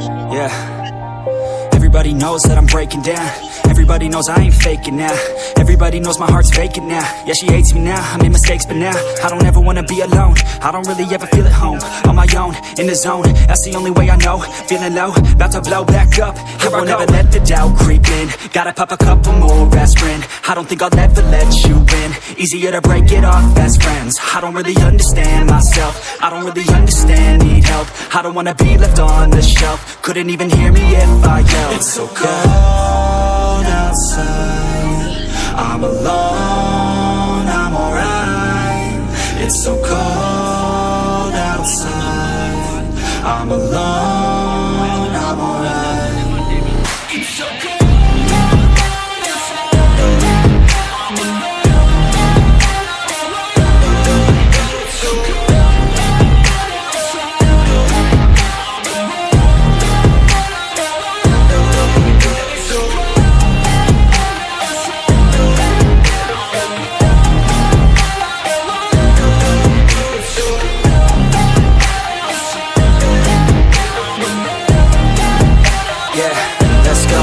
Yeah. Everybody knows that I'm breaking down. Everybody knows I ain't faking now. Everybody knows my heart's vacant now. Yeah, she hates me now, I made mistakes but now I don't ever wanna be alone. I don't really ever feel at home On my own, in the zone. That's the only way I know. Feeling low, about to blow back up. Here I won't ever let the doubt creep in. Gotta pop a couple more aspirin. I don't think I'll ever let you in. Easier to break it off. Best friends I don't really understand myself. I don't really understand, need help. I don't wanna be left on the shelf. Couldn't even hear me if I yelled. It's so cold go.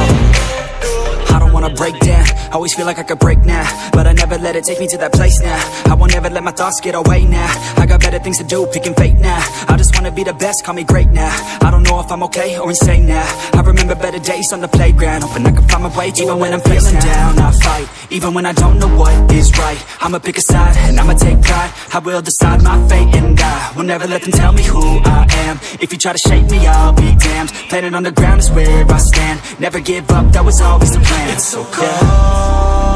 I don't wanna break down. Always feel like I could break now, but I never let it take me to that place now. I won't ever let my thoughts get away now. I got better things to do, picking fate now. I just wanna be the best, call me great now. I don't know if I'm okay or insane now. I remember better days on the playground, hoping I can find my way even when I'm feeling down. I fight, even when I don't know what is right. I'ma pick a side and I'ma take pride. I will decide my fate and I will never let them tell me who I am. If you try to shake me, I'll be damned. Planet on the ground is where I stand. Never give up, that was always the plan. It's so cold outside.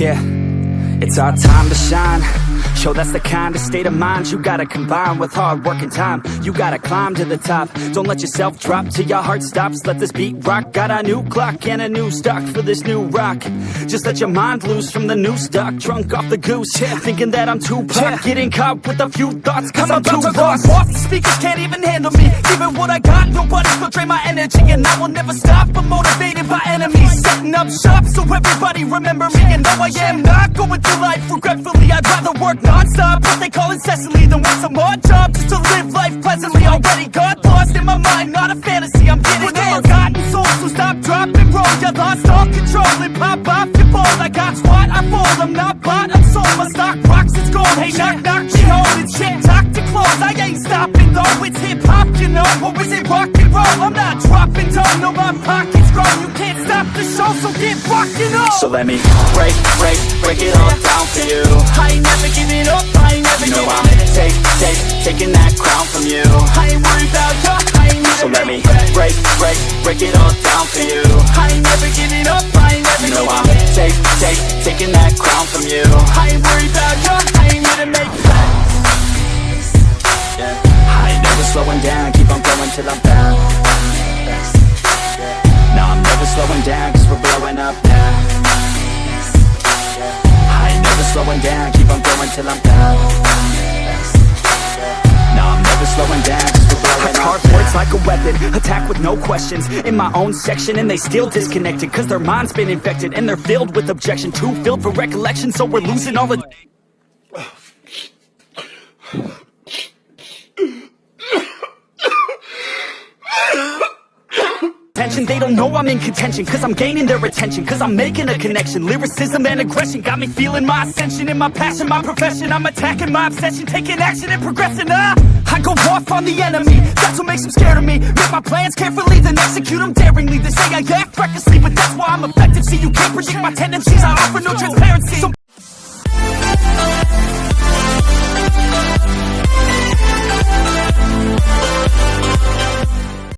Yeah, it's our time to shine. Show that's the kind of state of mind you gotta combine with hard work and time. You gotta climb to the top. Don't let yourself drop till your heart stops. Let this beat rock. Got a new clock and a new stock for this new rock. Just let your mind loose from the new stock. Drunk off the goose, yeah. thinking that I'm too pop. Getting caught with a few thoughts, cause I'm, too lost. Off the speakers can't even handle me. Giving what I got, nobody's gonna drain my energy, and I will never stop. I'm motivated by enemies, setting up shop so everybody remember me. And though I am not going through life regretfully, I'd rather work non-stop. What they call incessantly than work some more job just to live life pleasantly. Already got lost in my mind, not a fantasy. I'm getting With a forgotten soul, so stop, drop, and roll. You lost all control and pop off your ball. I got squat, I fold. I'm not bought, I'm sold. My stock rocks, it's gold. Hey, knock, knock, she holding shit. Talk to close, I ain't stopping though. It's hip hop, you know, or is it rock and roll? I'm not dropping down, no, my pockets grow. You can't stop the show, so get rockin' on. So let me break, break, break it all down for you. I ain't never giving up, I ain't never You know I'm take, take, taking that crown from you. I ain't worried about ya, I ain't So let me break, break, break it all down for you. I ain't never giving up, I ain't never You know I'm giving take, take, taking that crown from you. I ain't worried about ya, slowing down, keep on going till I'm down. No, I'm never slowing down, cause we're blowing up. Words like a weapon, attack with no questions. In my own section and they still disconnected Cause their mind's been infected and they're filled with objection. Too filled for recollection so we're losing all the suspension They don't know I'm in contention Cause I'm gaining their attention Cause I'm making a connection. Lyricism and aggression Got me feeling my ascension. In my passion, my profession I'm attacking my obsession Taking action and progressing ah! I go off on the enemy That's what makes them scared of me. Make my plans carefully Then execute them daringly. They say I act recklessly But that's why I'm effective See you can't predict my tendencies. I offer no transparency. So